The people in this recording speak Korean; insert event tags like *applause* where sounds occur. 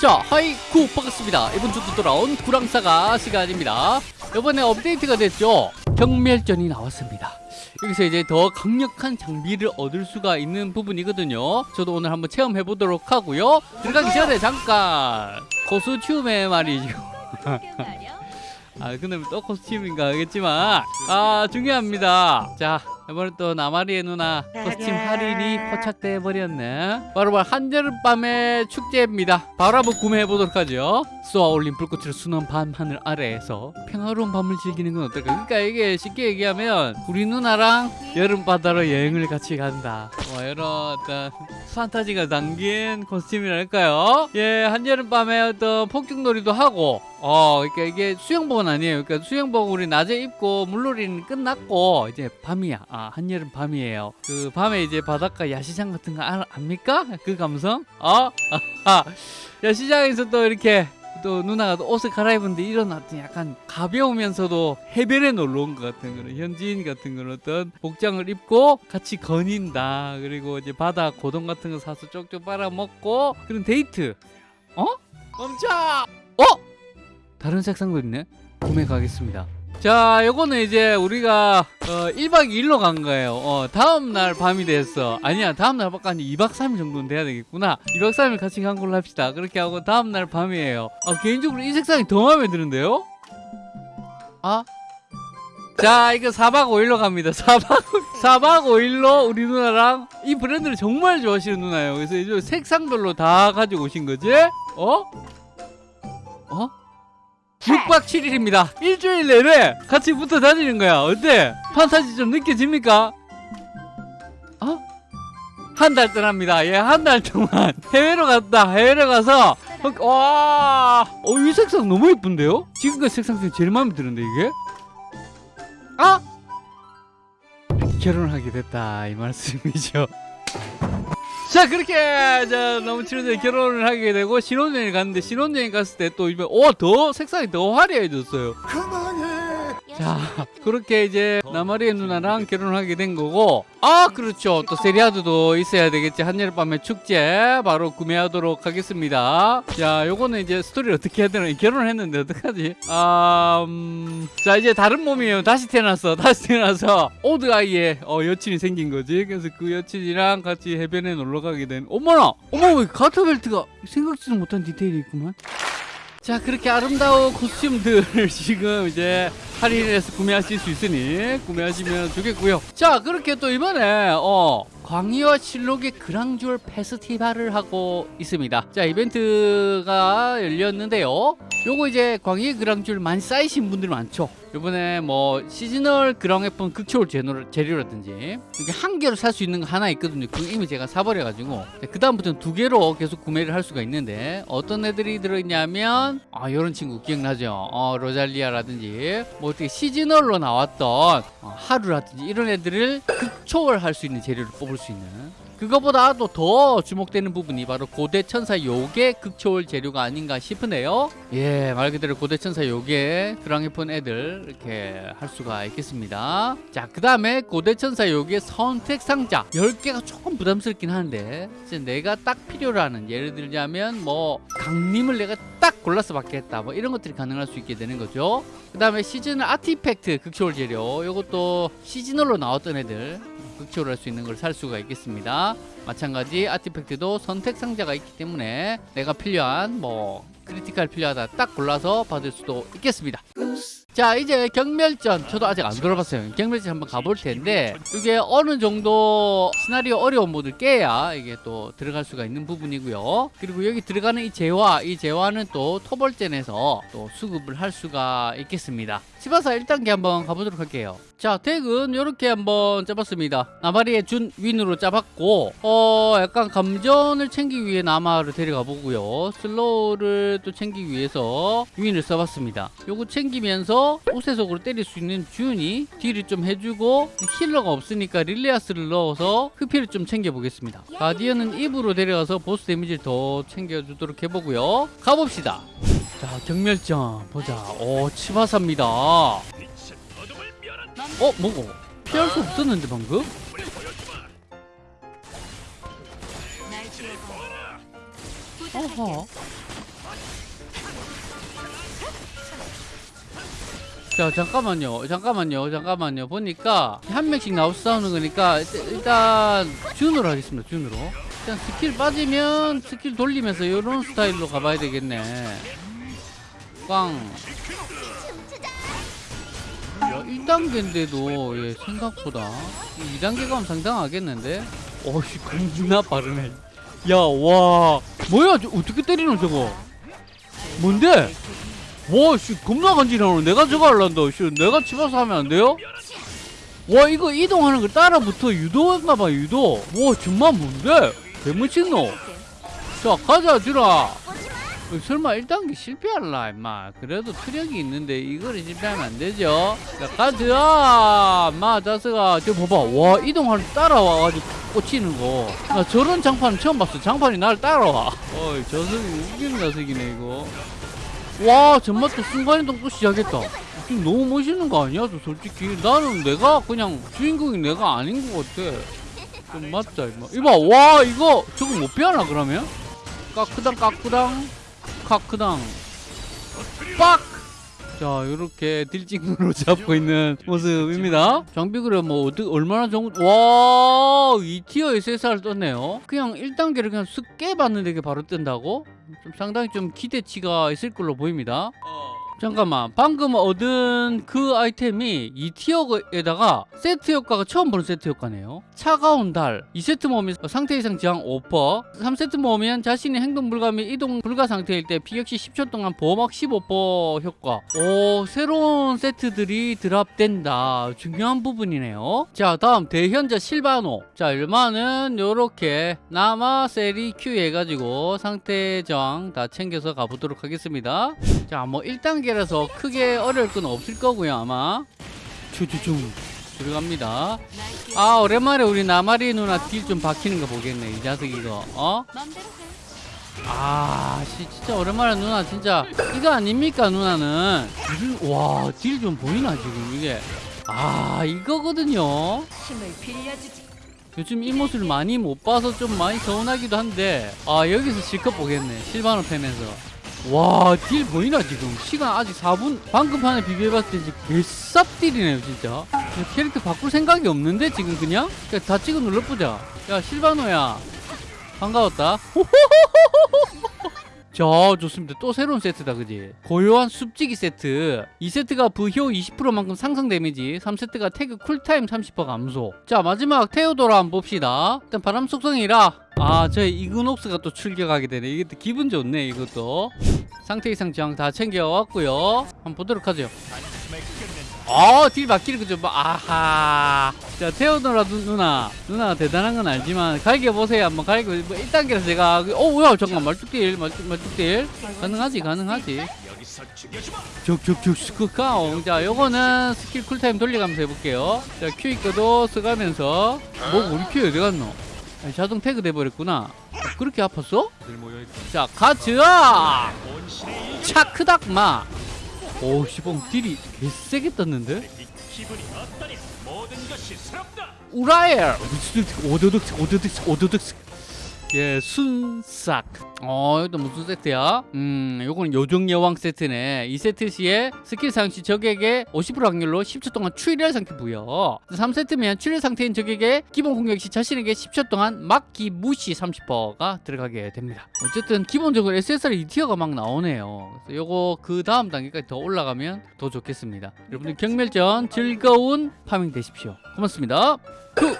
자 하이쿠 반갑습니다. 이번 주도 돌아온 구랑사가 시간입니다. 이번에 업데이트가 됐죠? 경멸전이 나왔습니다. 여기서 이제 더 강력한 장비를 얻을 수가 있는 부분이거든요. 저도 오늘 한번 체험해 보도록 하고요. 들어가기 전에 잠깐 코스튬에 말이죠. *laughs* 아 근데 또 코스튬인가 하겠지만. 아 중요합니다. 자 이번에 또 나마리의 누나 코스튬 할인이 포착돼 버렸네. 바로바로 한여름밤의 축제입니다. 바로 한번 구매해 보도록 하죠. 쏘아올린 불꽃을 순한 밤하늘 아래에서 평화로운 밤을 즐기는 건 어떨까? 그러니까 이게 쉽게 얘기하면 우리 누나랑 여름바다로 여행을 같이 간다. 뭐 이런 어떤 판타지가 담긴 코스튬이랄까요? 예 한여름밤에 어떤 폭죽놀이도 하고 어 그러니까 이게 수영복은 아니에요. 그러니까 수영복 우리 낮에 입고 물놀이는 끝났고 이제 밤이야. 아 한여름 밤이에요. 그 밤에 이제 바닷가 야시장 같은 거 아, 압니까? 그 감성? 어? 아하. 야시장에서 또 이렇게 또 누나가 또 옷을 갈아입은데 이런 어떤 약간 가벼우면서도 해변에 놀러 온 것 같은 그런 현지인 같은 그런 어떤 복장을 입고 같이 거닌다. 그리고 이제 바다 고동 같은 거 사서 쪽쪽 빨아먹고 그런 데이트. 어? 멈춰 어? 다른 색상도 있네? 구매 가겠습니다 자 요거는 이제 우리가 어, 1박 2일로 간 거예요. 어, 다음날 밤이 됐어. 아니야 다음날 밖에 아니 2박 3일 정도는 돼야 되겠구나. 2박 3일 같이 간 걸로 합시다. 그렇게 하고 다음날 밤이에요. 어, 개인적으로 이 색상이 더 마음에 드는데요? 아? 자 이거 4박 5일로 갑니다. 4박 4박 5일로 우리 누나랑 이 브랜드를 정말 좋아하시는 누나예요. 그래서 이제 색상별로 다 가지고 오신 거지? 어? 어? 6박 7일입니다. 일주일 내내 같이 붙어 다니는 거야. 어때? 판타지 좀 느껴집니까? 어? 한 달 떠납니다. 예, 한 달 동안 해외로 갔다. 해외로 가서 어, 와, 어, 이 색상 너무 예쁜데요? 지금까지 색상 중에 제일 마음에 드는데 이게? 아? 결혼을 하게 됐다 이 말씀이죠. 자 그렇게 자 너무 친해서 결혼을 하게 되고 신혼여행 갔는데 신혼여행 갔을 때 또 이번 오더 색상이 더 화려해졌어요. 자 그렇게 이제 나마리의 누나랑 결혼을 하게 된 거고 아 그렇죠. 또 세리아드도 있어야 되겠지. 한여름밤의 축제 바로 구매하도록 하겠습니다. 자 요거는 이제 스토리를 어떻게 해야 되나. 결혼을 했는데 어떡하지? 아, 음, 자 이제 다른 몸이에요. 다시 태어났어. 다시 태어나서 오드 아이의 어, 여친이 생긴 거지. 그래서 그 여친이랑 같이 해변에 놀러 가게 된 어머나! 어머 가터벨트가 생각지도 못한 디테일이 있구만 자 그렇게 아름다운 코스튬들 *laughs* 지금 이제 할인해서 구매하실 수 있으니 구매하시면 좋겠고요. 자 그렇게 또 이번에 어 광희와 실록의 그랑주얼 페스티벌을 하고 있습니다. 자 이벤트가 열렸는데요. 요거 이제 광희의 그랑주얼 많이 쌓이신 분들 많죠. 요번에 뭐 시즈널 그랑웨폰 극초월 재료라든지 이게 한 개로 살 수 있는 거 하나 있거든요. 그 이미 제가 사버려가지고. 그 다음부터는 두 개로 계속 구매를 할 수가 있는데 어떤 애들이 들어있냐면 아 요런 친구 기억나죠? 어 로잘리아라든지. 뭐 어떻게 시즈널로 나왔던 어, 하루라든지 이런 애들을 극초월할 수 있는 재료를 뽑을 수 있는 그거보다도 더 주목되는 부분이 바로 고대 천사 요괴 극초월 재료가 아닌가 싶은데요. 예, 말 그대로 고대 천사 요괴 그랑이폰 애들 이렇게 할 수가 있겠습니다. 자, 그 다음에 고대 천사 요괴 선택 상자 10개가 조금 부담스럽긴 한데 이제 내가 딱 필요로 하는 예를 들자면 뭐 강림을 내가 딱 골라서 받겠다 뭐 이런 것들이 가능할 수 있게 되는 거죠. 그 다음에 시즌 artifact 극초월 재료 이것도 seasonal로 나왔던 애들 극초를 할수 있는 걸 살 수가 있겠습니다 마찬가지 artifact도 선택 상자가 있기 때문에 내가 필요한 뭐 critical 필요하다 딱 골라서 받을 수도 있겠습니다 자 이제 경멸전. 저도 아직 안 돌아봤어요. 경멸전 한번 가볼 텐데 이게 어느 정도 시나리오 어려운 모드를 깨야 이게 또 들어갈 수가 있는 부분이고요. 그리고 여기 들어가는 이 재화 이 재화는 또 토벌전에서 또 수급을 할 수가 있겠습니다. 집어서 1단계 한번 가보도록 할게요. 자 deck은 이렇게 한번 짜봤습니다. 나마리의 준 윈으로 짜봤고 어 약간 감전을 챙기기 위해 나마를 데려가 보고요. slow를 또 챙기기 위해서 윈을 써봤습니다. 요거 챙기면서 우세속으로 때릴 수 있는 준이 deal을 좀 해주고 healer가 없으니까 릴리아스를 넣어서 흡피를 좀 챙겨보겠습니다. guardian은 입으로 데려가서 보스 데미지를 더 챙겨주도록 해보고요. 가봅시다. 자 경멸전 보자. 오 치바사입니다. 어 뭐고 피할 수 없었는데 방금? 어허 자 잠깐만요. 잠깐만요. 잠깐만요. 보니까 한 명씩 나와서 싸우는 거니까 일단- 준으로 하겠습니다. 준으로. 일단 스킬 빠지면 스킬 돌리면서 이런 스타일로 가봐야 되겠네. 꽝. 야, 1단계인데도 예, 생각보다. 2단계 가면 상당하겠는데? 어씨 겁나 빠르네. 야와. 뭐야 저, 어떻게 때리노 저거? 뭔데 와, 씨, 겁나 간지나오네. 내가 저거 할란다. 씨, 내가 집어서 하면 안 돼요? 와, 이거 이동하는 걸 따라 붙어 유도했나봐, 유도. 와, 정말 뭔데? 개무친노. 자, 가자. 어, 설마 1단계 실패할라, 임마. 그래도 트력이 있는데 이거를 실패하면 안 되죠? 자, 가자, 마, 자스가. 저 봐봐. 와, 이동하는 걸 따라와가지고 꽂히는 거. 나 저런 장판은 처음 봤어. 장판이 나를 따라와. 어이, 저석이 웃기는 녀석이네, 이거. 와또 순간이동 또 시작했다. 지금 너무 멋있는 거 아니야? 저 솔직히. 나는 내가 그냥 주인공이 내가 아닌 것 같아. 좀 맞자 이마. 이봐 와 이거 저거 못 피하나 그러면? 까크당 까크당 카크당. 빡 자 이렇게 딜찍으로 *laughs* 잡고 있는 모습입니다. 장비 그래 뭐 어떻게 얼마나 정도 와 2티어 SSR 떴네요. 그냥 1단계를 그냥 쓱 깨봤는데 이게 바로 뜬다고? 좀 상당히 좀 기대치가 있을 걸로 보입니다. 잠깐만. 방금 얻은 그 아이템이 2티어에다가 세트 효과가 처음 보는 세트 효과네요. 차가운 달. 2세트 모으면 상태 이상 저항 5% 3세트 모으면 자신의 행동 불가 및 이동 불가 상태일 때 피격시 10초 동안 보호막 15% 효과. 오 새로운 세트들이 드랍된다. 중요한 부분이네요. 자 다음 대현자 실바노. 자 일마는 요렇게 남아 세리 Q 해가지고 상태 저항 다 챙겨서 가보도록 하겠습니다. 자 뭐 1단계 라서 크게 어려울 건 없을 거고요 아마. 추추충 들어갑니다. 아 오랜만에 우리 나마리 누나 딜 좀 박히는 거 보겠네 이 자식 이거. 어? 아 씨, 진짜 오랜만에 누나 진짜. 이거 아닙니까 누나는? 와딜 좀 보이나 지금 이게? 아 이거거든요. 요즘 이 모습을 많이 못 봐서 좀 많이 서운하기도 한데. 아 여기서 실컷 보겠네 실바노 팬에서 와 deal 보이나 지금? 시간 아직 4분? 방금 판에 비교해봤을 때 지금 개쌉 deal이네요 진짜. 캐릭터 바꿀 생각이 없는데 지금 그냥? 그냥 다 찍어 눌러보자. 야 실바노야. 반가웠다 자 좋습니다. 또 새로운 세트다 그지? 고요한 숲지기 세트. 2세트가 부효 20%만큼 상승 데미지 3세트가 태그 cool time 30% 감소. 자 마지막 테오도라 한번 봅시다. 일단 바람 속성이라. 아 저희 이그녹스가 또 출격하게 되네. 이게 또 기분 좋네 이것도. 상태 이상 저항 다 챙겨왔고요. 한번 보도록 하죠. 아딜 거죠. 뭐, 아하 자 태어노라 누, 누나. 누나 대단한 건 알지만 갈겨 보세요. 한번 갈겨 뭐 1단계에서 제가 어 뭐야? 잠깐 말뚝딜 말뚝, 말뚝딜 가능하지 가능하지. 적적적 스크카옹 자 요거는 스킬 쿨타임 돌려가면서 해볼게요. 자 큐이크도 쓰가면서. 뭐 우리 큐 어디 갔노? 자동 태그 돼버렸구나. 어, 그렇게 아팠어? 자 가즈아! 차크닥마 오 시봉 deal이 개세게 떴는데? 우라엘! 오도득 오도득 오도득 예 순삭. 어 이것도 무슨 세트야? 음 요거는 요정 여왕 세트네. 이 세트 시에 스킬 사용 시 적에게 50% 확률로 10초 동안 추리할 상태 부여. 3세트면 추리 상태인 적에게 기본 공격 시 자신에게 10초 동안 막기 무시 30%가 들어가게 됩니다. 어쨌든 기본적으로 SSR 2 tier가 막 나오네요. 그래서 요거 그 다음 단계까지 더 올라가면 더 좋겠습니다. 여러분들 경멸전 즐거운 파밍 되십시오. 고맙습니다. 그